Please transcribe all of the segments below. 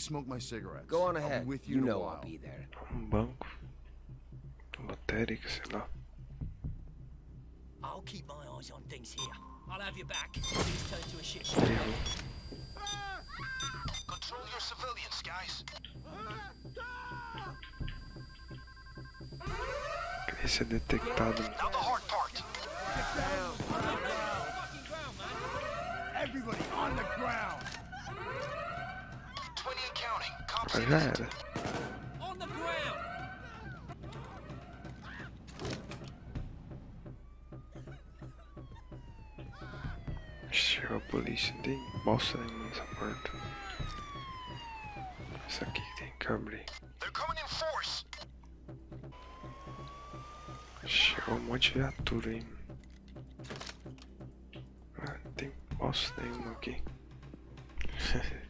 smoke my cigarettes. Go on I'll ahead. be with you, You know. I'll be there. Um banco. Lotérica, sei lá. I'll keep my eyes on things here. I'll have you back. Please turn to a shit show. Control your civilians, guys. Queria ser detectado. Now the hard part. Everybody on the ground! Mas já era. Chegou a polícia, tem bosta nenhuma nessa porta. Isso aqui tem que abrir. Chegou um monte de viatura aí. Ah, tem bosta nenhuma aqui.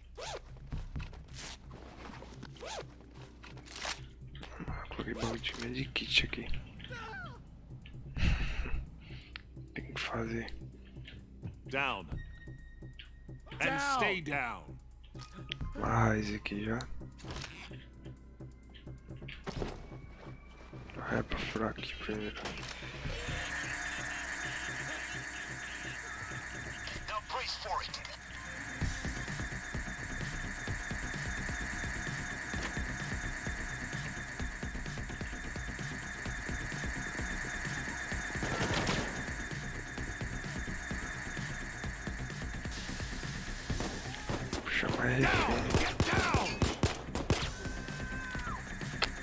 Ah, coloquei bagulho de medikit aqui. Tem que fazer. Down. And Down. stay down. Mais aqui já. Ah, é pra furar aqui primeiro.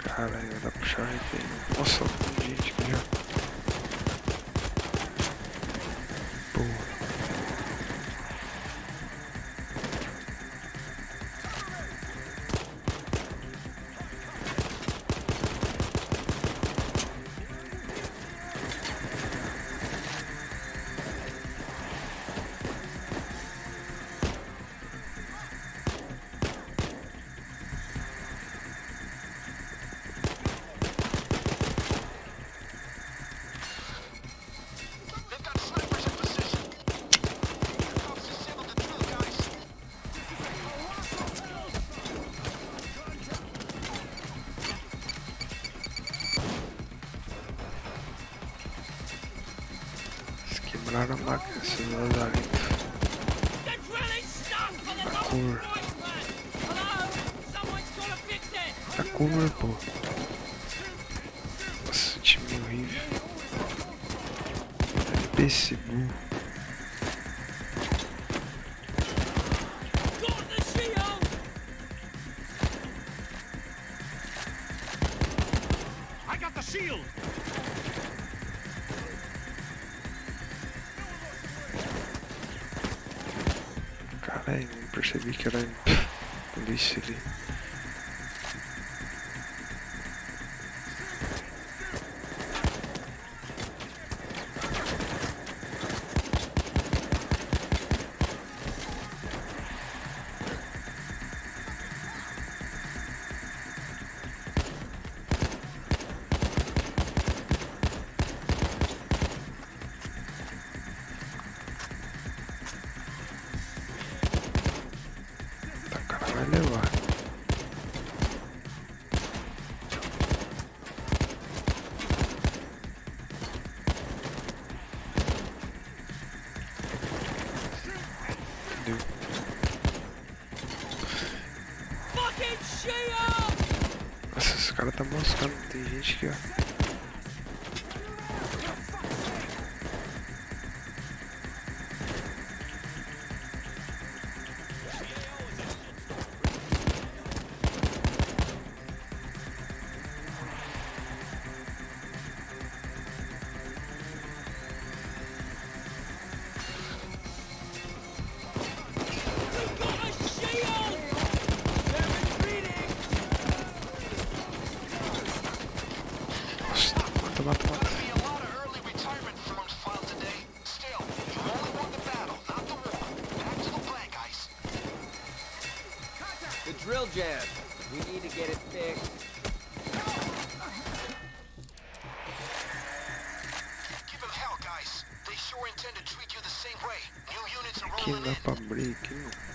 Caralho, vai dar pra puxar refém. Nossa, tem gente aqui já. Porra. Hello? Someone's gotta fix it. Tá cover, pô. Nossa, time horrível. PC burro. Ej, proszę, Wikio, Lęb. Lisili. Hallelujah. To the flag, guys. The drill jam. We need to get it fixed. Give him hell, guys. They sure intend to treat you the same way. New units are Aqui não rolling dá in.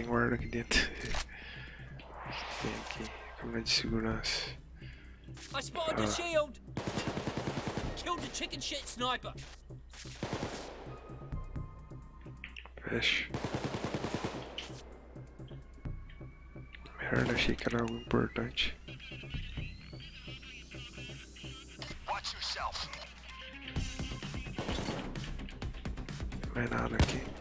Tem guarda aqui dentro? O que tem aqui? Câmera de segurança. I spotted the shield. Killed the chicken shit sniper. Fecha. Merda, achei que era algo importante. Watch yourself. Não é nada aqui.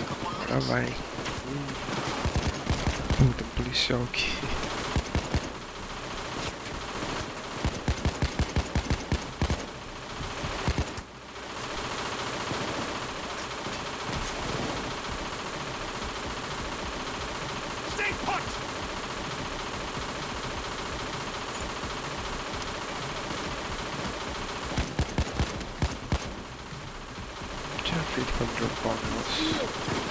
A couple of Agora minutes. vai. Hum. Puta, policial aqui. Thank you.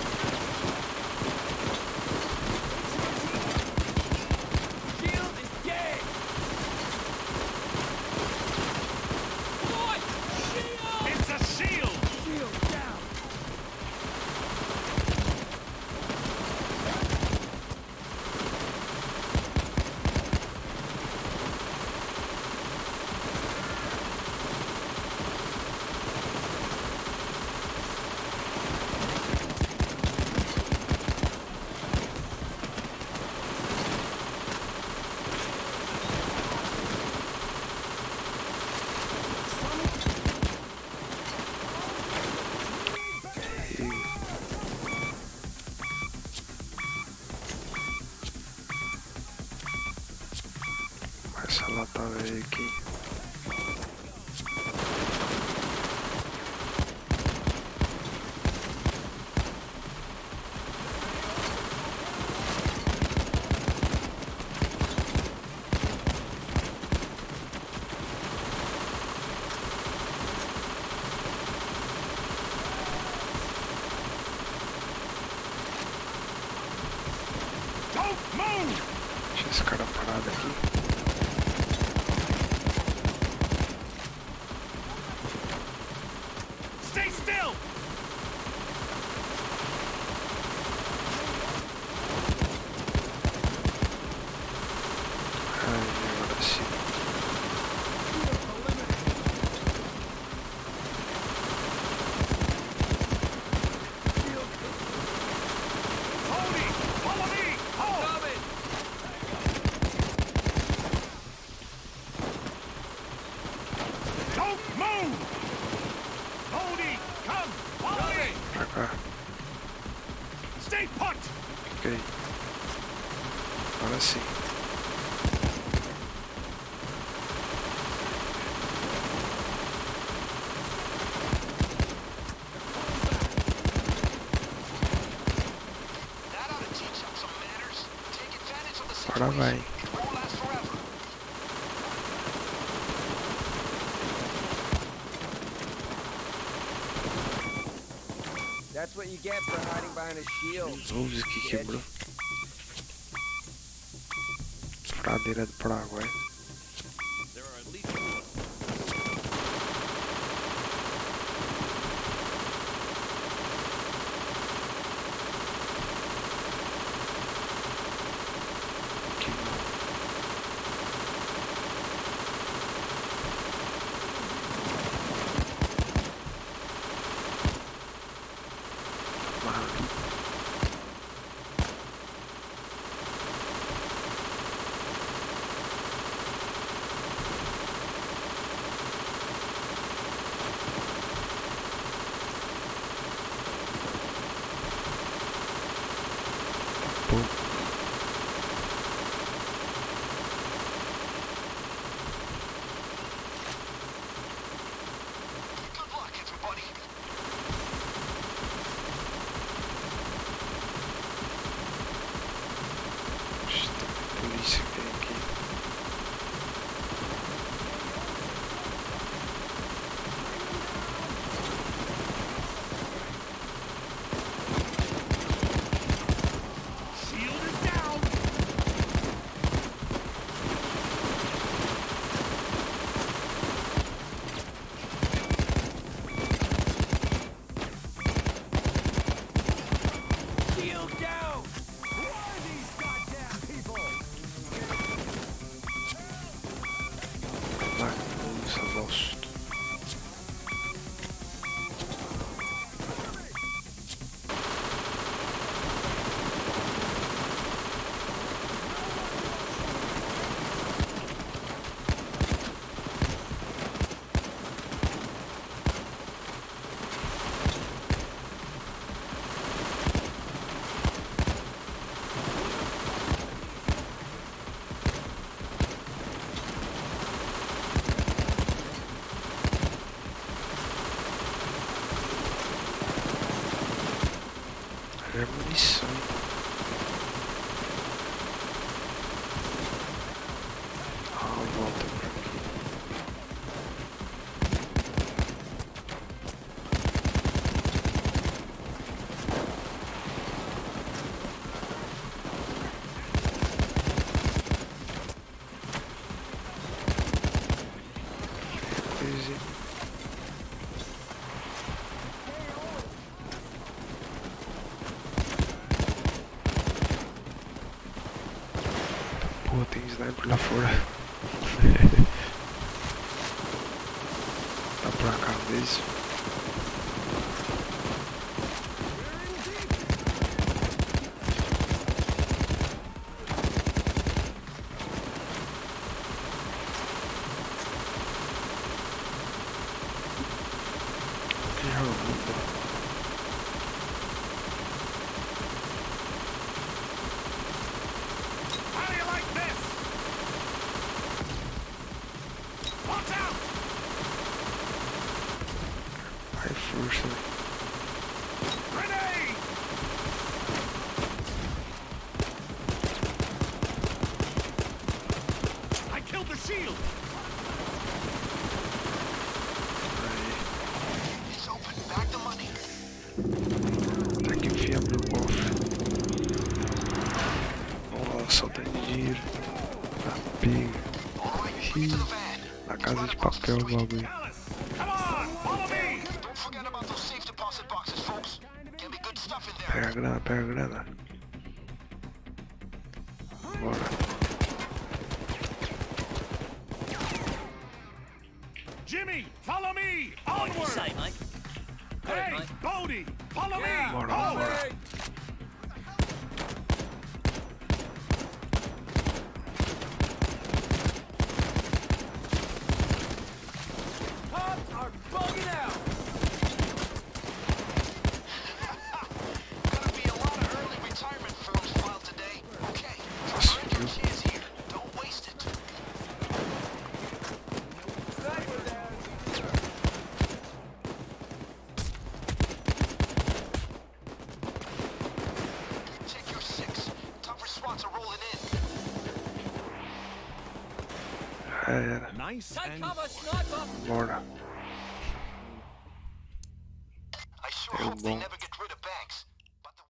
Aqui. Advantage of the Agora vai. That's what you get for hiding behind a shield. Luz aqui quebrou. Furadeira do Paraguai. There Permissão. Porra, tem sniper lá fora. tá pra cá mesmo. que Fuck girl lobby. Paragrada, paragrada. Bora. Jimmy, follow me! Onward! Say, mate. Hey, Bodie, follow yeah. me! Bora, bora. There. Nice